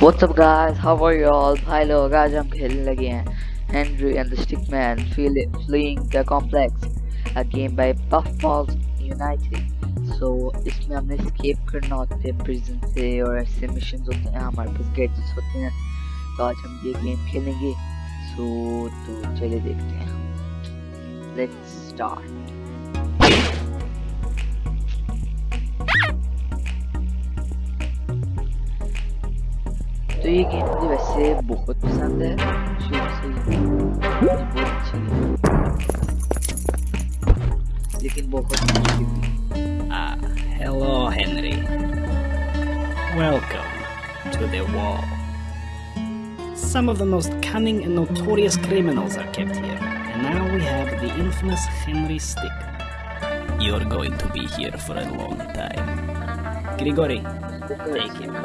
What's up guys, how are you all? भाई लोग आज हम खेलने लगे हैं Henry and the Stickman Fleeing the Complex a game by Puffballs United so इसमें हमें escape करना होता है prison से और ऐसे missions होते हैं हमारे पास gadgets होते हैं तो आज हम ये game खेलेंगे so तो चलिए देखते हैं let's start तो ये गेम मुझे वैसे बहुत पसंद है शुरू से ही मुझे बहुत अच्छी है लेकिन बहुत मुश्किल भी Ah, hello, Henry. Welcome to the wall. Some of the most cunning and notorious criminals are kept here, and now we have the infamous Henry Stick. You're going to be here for a long time. Grigori, take him.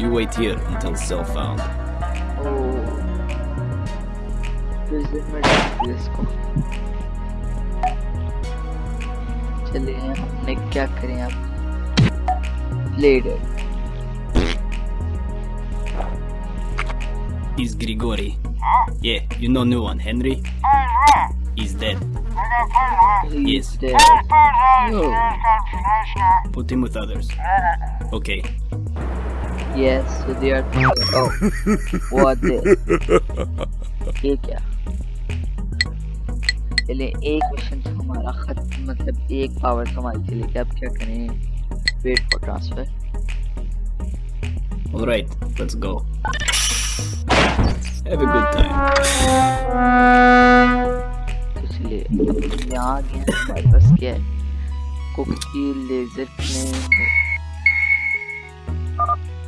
You wait here until cell found. prison में डाल दिया इसको चलिए हमने क्या करें अब played it He's Grigori. Yeah, you know new one, Henry? He's dead. He's Yes. dead. No. Put him with others. Okay. Yes, so they are oh. What this ये क्या? चलिए एक मिशन तो हमारा खत्म मतलब एक पावर तो हमारी चली गई। अब क्या करें? Wait for transfer Alright, let's go. Have a good time. तो चलिए अब यहाँ आ गए हैं। हमारे पास क्या है? कुकी लेजर प्लेन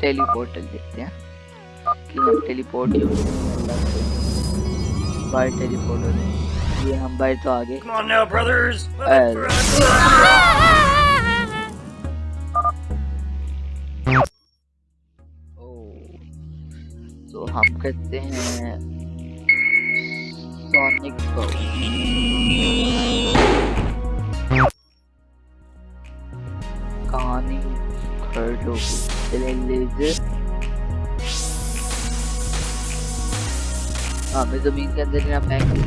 टेलीपोर्टल देखते हैं। कि हम टेलीपोर्ट यूज़ बाय टेलीपोर्ट हो। जाए ये हम बाय तो आगे। oh. तो हम कहते हैं सोनिक को कहानी घर लोगों गई चले लेजर हमें जमीन के अंदर ही ना फेंक दे।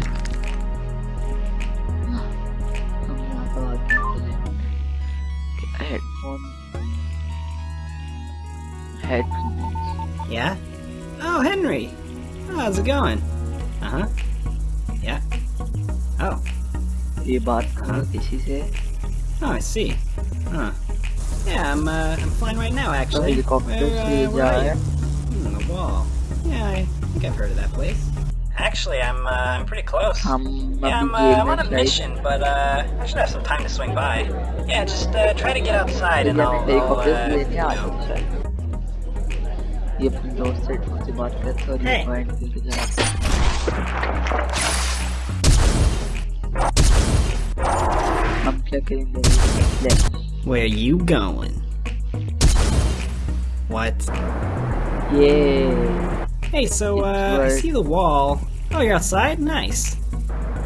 हम यहाँ पर आ गए चले headphone headphone Yeah? Oh, Henry! How's it going? Uh huh. Yeah. Oh. ये बात कहाँ किसी से Oh, I see. Huh. Yeah, I'm, uh, I'm flying right now, actually. Helicopter Where, से uh, जा where are रहा you? है Hmm, the wall. Yeah, I think I've heard of that place. Actually, I'm, uh, I'm pretty close. हम Yeah, I'm, अभी uh, I'm on a game में mission, but uh, I should have some time to swing by. Yeah, just uh, try to get outside and शायद I'll, I'll helicopter uh, से लेने आ you know. गए शायद ये अपने दोस्त से से बात करते हैं और ये Hey. पॉइंट के जरा हम क्या करेंगे ले where you going? What? Yay. Hey, so uh, I see the wall. Oh, you're outside? Nice.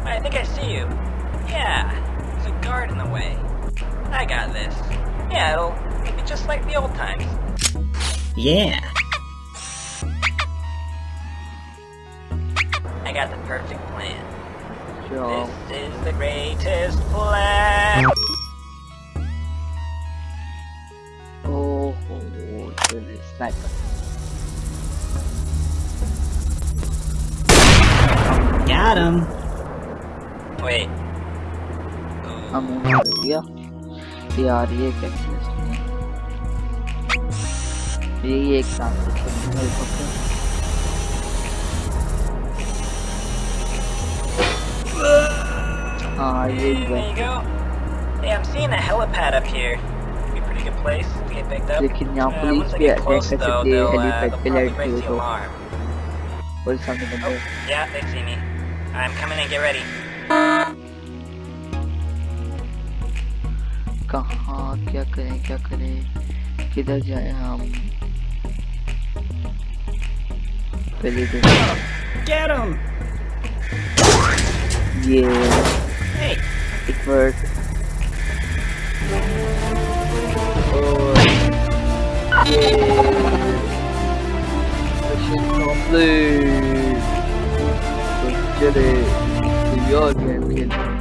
I think I see you. Yeah, there's a guard in the way. I got this. Yeah, it'll make it just like the old times. Yeah. I got the perfect plan. जो This is the greatest plan. चले sniper Got him. Wait. हम उन्हें दिया यार ये क्या twist है? ये ये एक साथ हेलीकॉप्टर हाँ ये ही There है you go. Hey, I'm seeing a helipad up here. Be a pretty good place to get picked up. लेकिन यहाँ Uh, पुलिस once I भी get अटैक close कर though, सकती है they'll, uh, हेलीपैड they'll पे probably लड़की raise हो the तो alarm. पुलिस सामने Oh, बंदे yeah, they see me. I'm coming in. Get ready. कहाँ क्या करें क्या करें किधर जाए हम पहले तो Get him! ये Hey, it worked Mission complete. Get it. Your.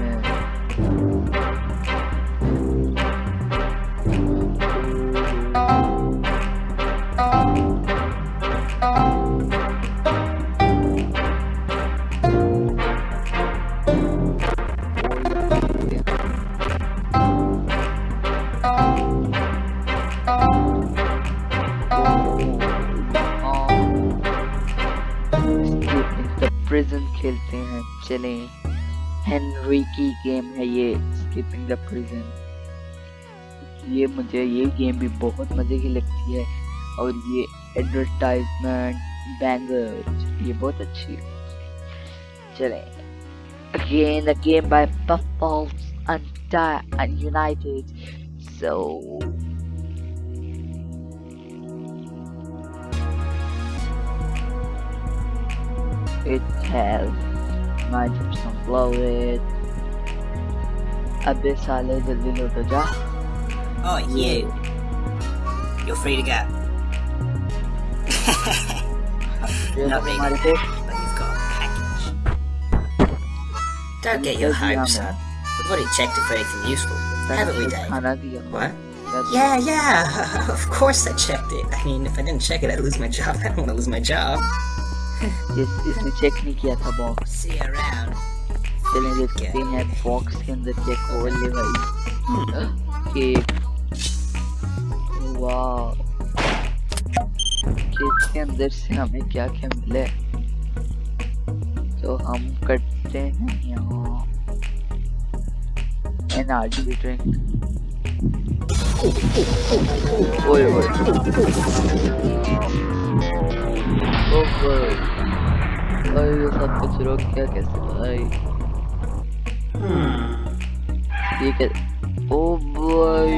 Prison खेलते हैं, चले। हेनरी की गेम है ये स्कीपिंग द प्रिजन ये मुझे, ये गेम भी बहुत मज़े की लगती है, और ये एडवर्टाइजमेंट बैंगर ये बहुत अच्छी है। चले। Again a game by and United so It has 90% blow it. Abyss I lay the job. Oh yeah. You're free to go. Not really, but you've got a package. Don't get your hopes up. We've already checked if anything useful, haven't we, Dave? What? Yeah, yeah, of course I checked it. I mean, if I didn't check it, I'd lose my job. I don't want to lose my job. इस इसने check नहीं किया था box. चलें देखते हैं box के अंदर क्या खोल ले भाई। केक वाह केक के अंदर से हमें क्या क्या मिले तो हम करते हैं यहाँ। एनर्जी ड्रिंक ओए ओए। भाई ये सब कुछ रोक क्या कैसे भाई ठीक है ओ भाई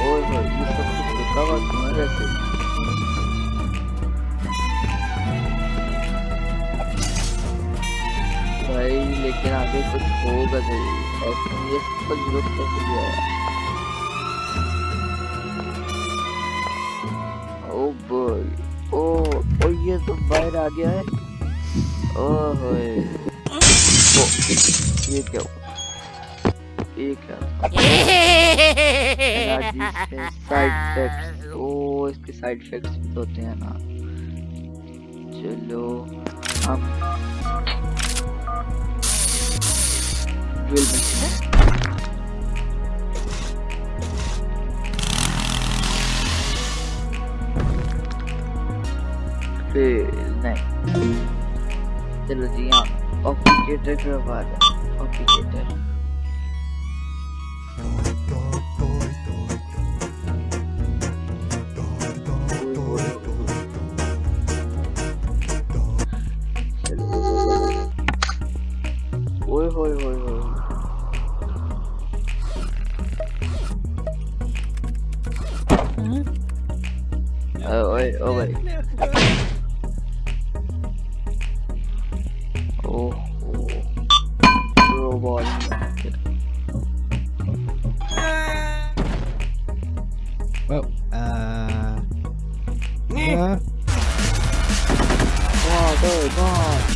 ओ भाई ये सब कुछ रुका हुआ तुम्हारे से भाई, लेकिन आगे कुछ होगा ज़रूर ऐसे ये सब कुछ रुक कैसे गया? भाई ओ ओ, ये तो बाहर आ गया है। ओह। ओ, ये क्या ये क्या? साइड इफेक्ट्स ओ, इसके साइड इफेक्ट्स भी तो होते हैं ना। चलो, हम फिर नहीं। चलो जी हाँ। ऑप्टिकेटर करवा दें ऑप्टिकेटर Well, uh... yeah. Oh, go, go, go.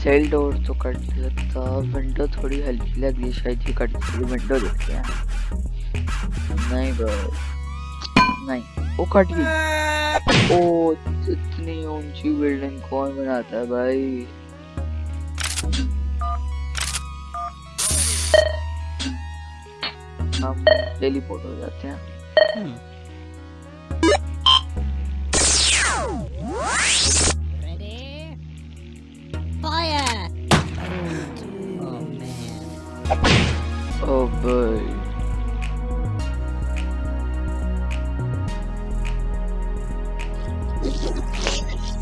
Cell door तो कट लगता विंडो थोड़ी हल्की लग लगी शायद ये कट विंडो देखते हैं नहीं, वो कट गई ओ, इतनी ऊँची बिल्डिंग कौन बनाता है भाई? हम टेलीपोर्ट हो जाते हैं।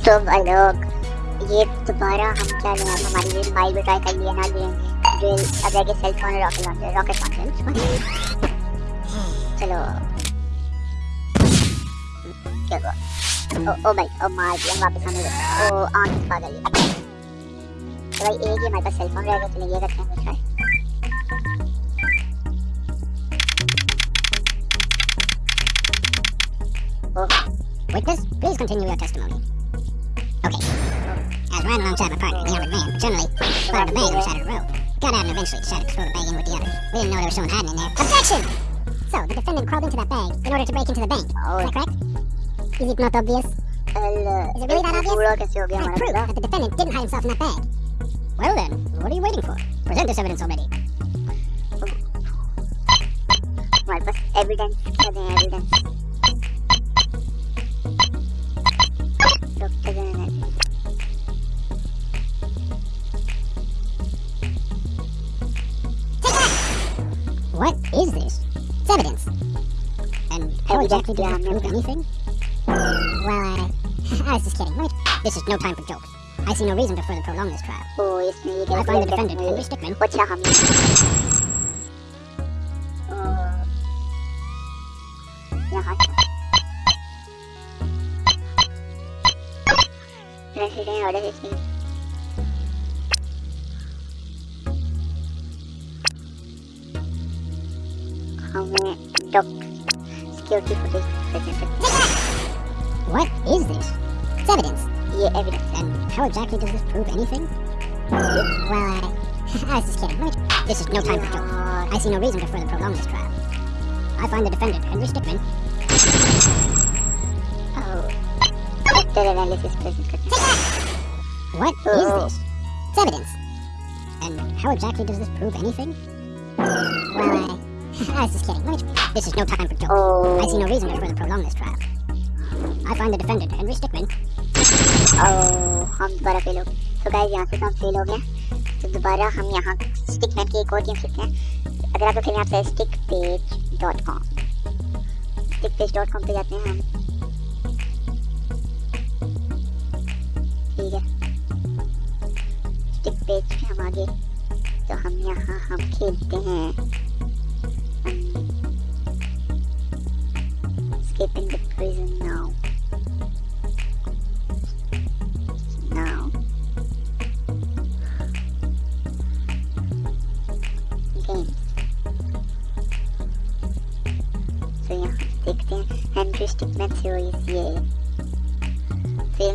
तो भाई लोग ये दोबारा हम क्या लें? अब हमारी ये माइल भी ट्राई कर लिए ना गेम ड्रिल अब रह गए cell phone rocket launcher rocket launcher चलो। क्या हुआ? ओ, ओ भाई ओ मार दिया वापस हमें ओ आँख पागल तो भाई एक ही हमारे पास सेल फ़ोन रहेगा चलिए ये करते हैं try Witness, please continue your testimony. Okay. I was riding alongside my partner the other van. generally, spotted a bag on the side of the road. Got out and eventually decided to throw the bag in with the others. We didn't know there was someone hiding in there. Objection! So, the defendant crawled into that bag in order to break into the bank. Oh. Is that correct? Is it not obvious? Uh, Is it really that obvious? I proof that the defendant didn't hide himself in that bag. Well then, what are you waiting for? Present this evidence already. Well, first, evidence, evidence. Doctor, What is this? It's evidence. And how exactly do I prove um, anything? Well, I was just kidding. Wait, this is no time for jokes. I see no reason to further prolong this trial. I find the defendant, Henry Stickmin. Watch out, President, order this Security footage. What is this? It's evidence. Yeah, evidence. And how exactly does this prove anything? Well, I... I was just kidding. This is no time for jokes. I see no reason to further prolong this trial. I find the defendant, Henry Stickmin... Oh. What is this? It's evidence. And how exactly does this prove anything? I... Was just kidding. This is no time for jokes. Oh I see no reason to further prolong this trial. I find the defendant, Henry Stickmin, oh हम दोबारा fail हो तो guys यहाँ से तो हम fail हो गए तो दोबारा हम यहाँ स्टिकमैन की एक और गेम खेलते हैं अगर आपको खेलना है stick page dot com stick page dot com पे जाते हैं हम ठीक है स्टिक पेज पे हम आगे तो हम यहाँ हम खेलते हैं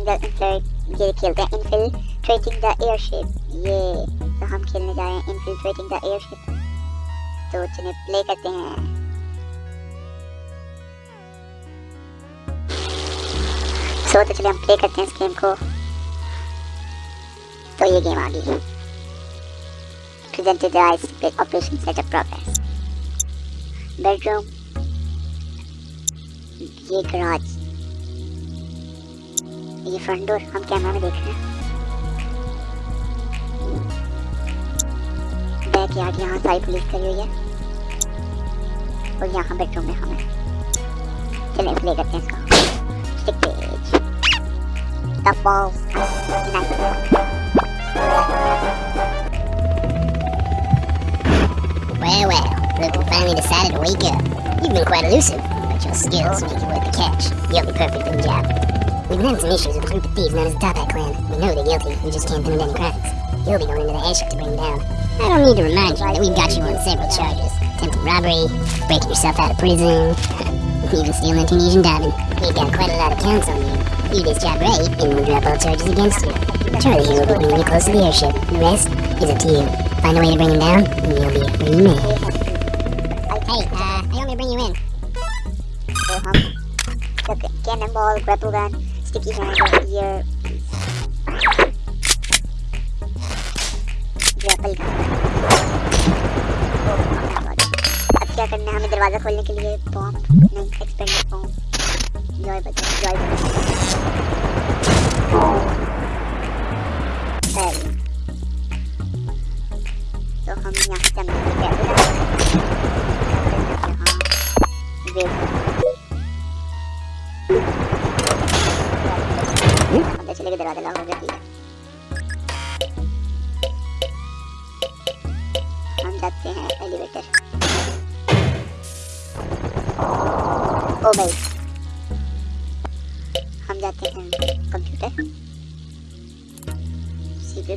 फ़िल्म द ये खेलते हैं infiltrating the airship ये तो हम खेलने जा रहे हैं infiltrating the airship तो चलिए प्ले करते हैं सो तो चलिए हम प्ले करते हैं इस गेम को तो ये गेम आ गई presented the ice with operation setup progress bedroom ये garage ये फ्रंट डोर हम कैमरा में देख रहे हैं बैक यार्ड यहाँ सारी पुलिस करी हुई है और यहाँ बेडरूम में हमें चलिए प्ले करते हैं इसका stick page the balls nice Well, well, look, we finally decided to wake up. You've been quite elusive, but your skills make you worth the catch. You'll be perfect for the job. We've been having some issues with a group of thieves known as the Toppat Clan. We know they're guilty, we just can't pin them any crimes. You'll be going into the airship to bring them down. I don't need to remind you that we've got you on several charges. Attempted robbery, breaking yourself out of prison, even stealing a Tunisian diamond. We've got quite a lot of counts on you. You just job right, and we'll drop all charges against you. Charlie here will be bringing you close to the airship. The rest is up to you. Find a way to bring him down, and you'll be remade. Hey, uh, I want bring you in. Go home. Cannonball, grapple gun, grapple gun. अब क्या करना है हमें दरवाज़ा खोलने के लिए? नहीं जॉय जॉय तो हम यहाँ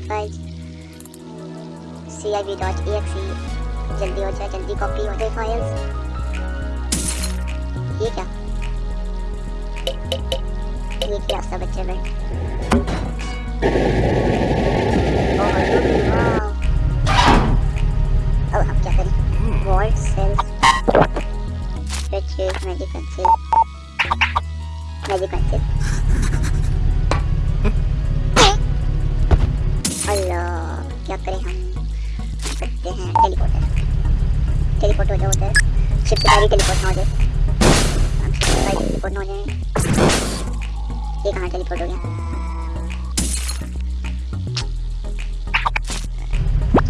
फाइल्स सी आई जल्दी हो जाए, जल्दी कॉपी हो जाए फाइल्स ये क्या? ये क्या सब बच्चे में? Oh अब हम क्या करें? मैजिक कंसिल मैजिक करते हैं टेलीपोर्टर टेलीपोर्ट हो जाओ उधर शिप से सारी टेलीपोर्ट ना हो जाए हम शिप से सारी टेलीपोर्ट ना हो जाए ये कहाँ टेलीपोर्ट हो गया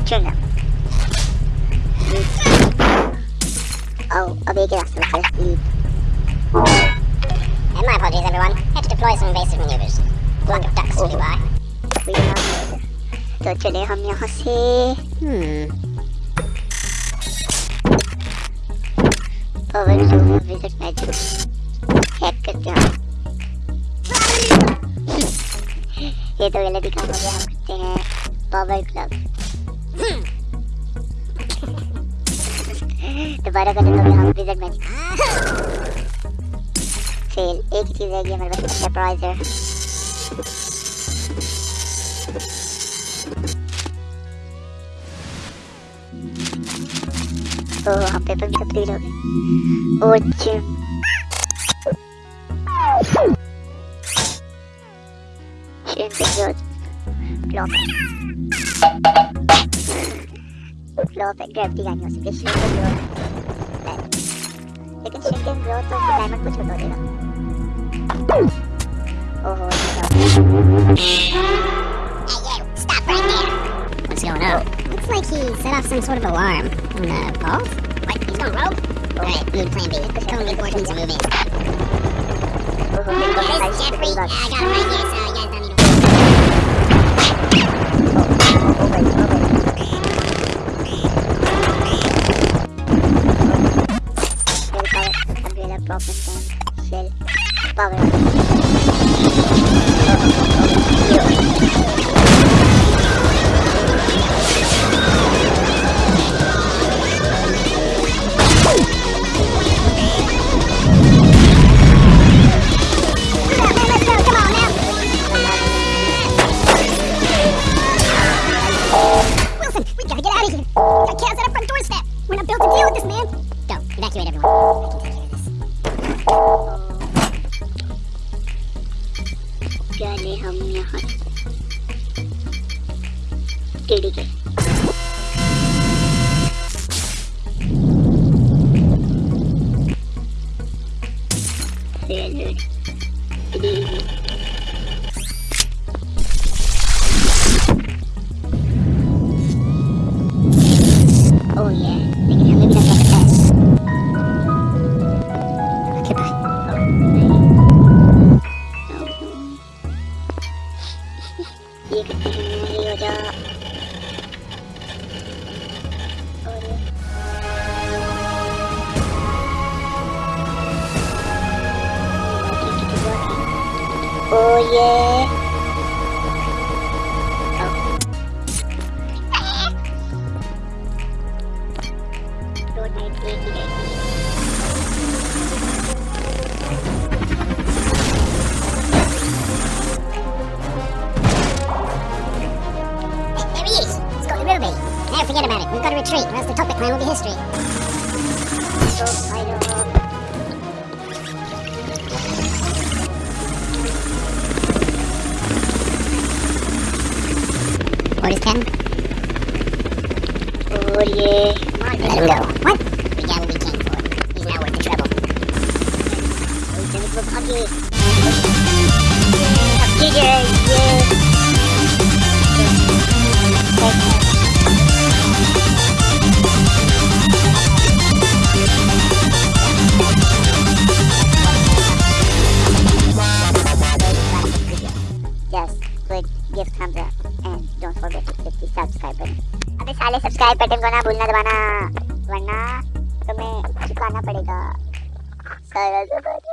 चल Oh, अब एक रास्ता बचा है my apologies, everyone. Had to deploy some invasive maneuvers. Flock of ducks flew by. पे है। तो चले हम यहाँ से Hmm. Power to visit magic hack करते हैं। ये तो गलत ही काम हो गया हम करते हैं। पावर क्लब दोबारा कर देते हम विज़िट मैजिक फेल एक चीज़ रह गई हमारे पास सरप्राइजर तो हम पेपर भी कंप्लीट हो गए और gym Shrimp is good. Flop. Flop है ग्रेविटी का नहीं हो सकती shrimp is good. लेकिन shrimp is good तो डायमंड को छोड़ देगा ओहो ये क्या Hey, showing up. Looks like he set off some sort of alarm in the vault. What? He's going rogue? Alright, move plan B. Let's go and. Hey guys, Jeffrey, I got him right here, so you guys don't need to... yeah. Let him go. What? We got what we came for. He's not worth the trouble. Those things look ugly. Up, साले subscribe button को ना भूलना दबाना वरना तुम्हें चुकाना पड़ेगा। सारा।